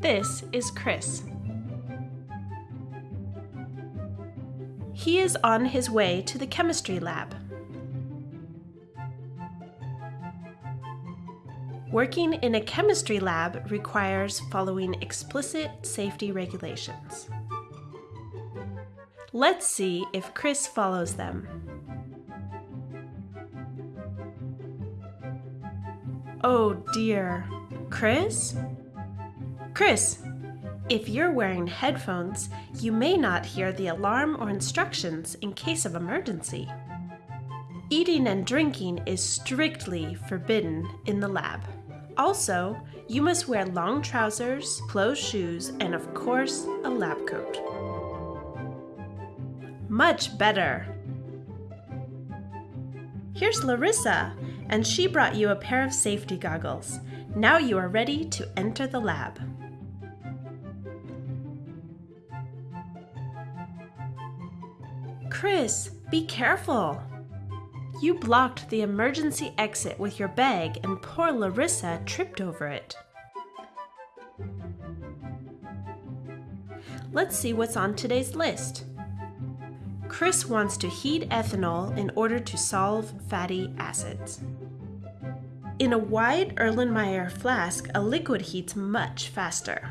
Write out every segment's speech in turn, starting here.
This is Chris. He is on his way to the chemistry lab. Working in a chemistry lab requires following explicit safety regulations. Let's see if Chris follows them. Oh dear. Chris? Chris, if you're wearing headphones, you may not hear the alarm or instructions in case of emergency. Eating and drinking is strictly forbidden in the lab. Also, you must wear long trousers, closed shoes, and of course, a lab coat. Much better! Here's Larissa, and she brought you a pair of safety goggles. Now you are ready to enter the lab. Chris, be careful! You blocked the emergency exit with your bag and poor Larissa tripped over it. Let's see what's on today's list. Chris wants to heat ethanol in order to solve fatty acids. In a wide Erlenmeyer flask, a liquid heats much faster.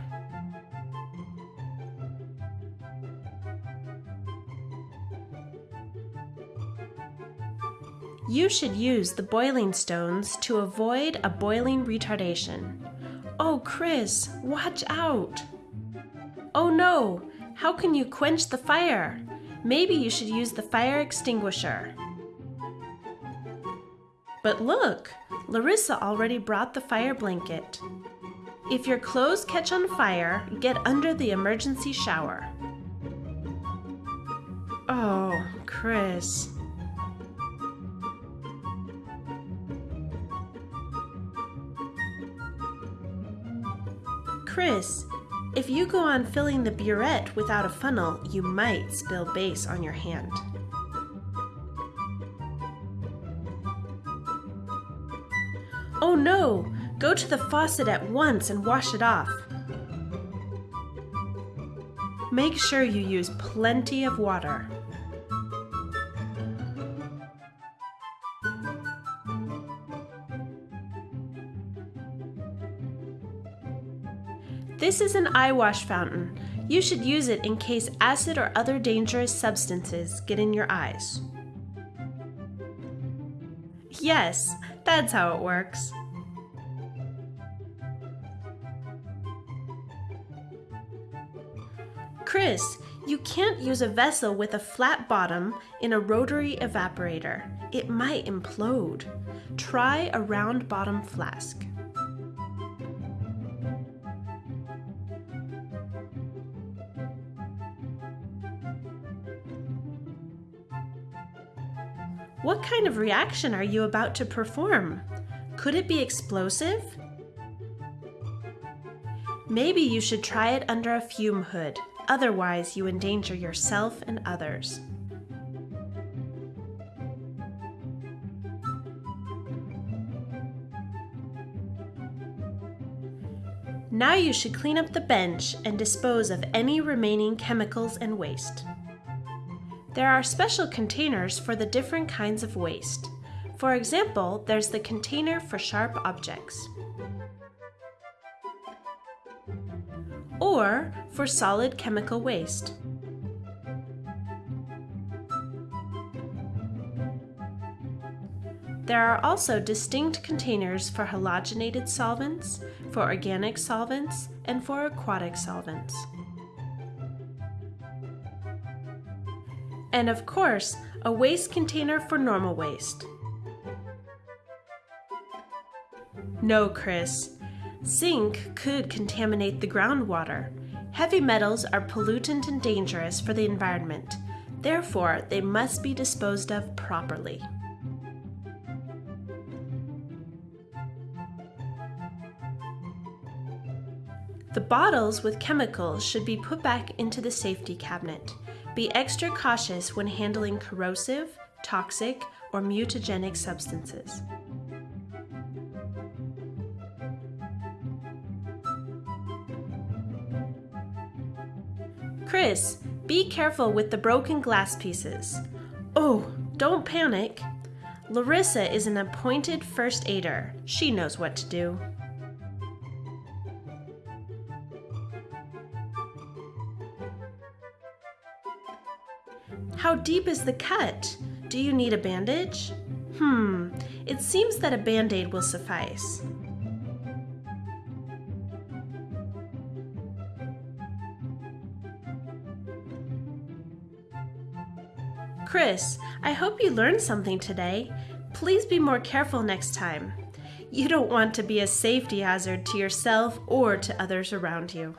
You should use the boiling stones to avoid a boiling retardation. Oh, Chris, watch out! Oh no, how can you quench the fire? Maybe you should use the fire extinguisher. But look, Larissa already brought the fire blanket. If your clothes catch on fire, get under the emergency shower. Oh, Chris. Chris, if you go on filling the burette without a funnel, you might spill base on your hand. Oh no! Go to the faucet at once and wash it off. Make sure you use plenty of water. This is an eye wash fountain. You should use it in case acid or other dangerous substances get in your eyes. Yes, that's how it works. Chris, you can't use a vessel with a flat bottom in a rotary evaporator. It might implode. Try a round bottom flask. What kind of reaction are you about to perform? Could it be explosive? Maybe you should try it under a fume hood, otherwise you endanger yourself and others. Now you should clean up the bench and dispose of any remaining chemicals and waste. There are special containers for the different kinds of waste. For example, there's the container for sharp objects. Or for solid chemical waste. There are also distinct containers for halogenated solvents, for organic solvents, and for aquatic solvents. And of course, a waste container for normal waste. No, Chris. Zinc could contaminate the groundwater. Heavy metals are pollutant and dangerous for the environment. Therefore, they must be disposed of properly. The bottles with chemicals should be put back into the safety cabinet. Be extra cautious when handling corrosive, toxic, or mutagenic substances. Chris, be careful with the broken glass pieces. Oh, don't panic. Larissa is an appointed first aider. She knows what to do. How deep is the cut? Do you need a bandage? Hmm, it seems that a band-aid will suffice. Chris, I hope you learned something today. Please be more careful next time. You don't want to be a safety hazard to yourself or to others around you.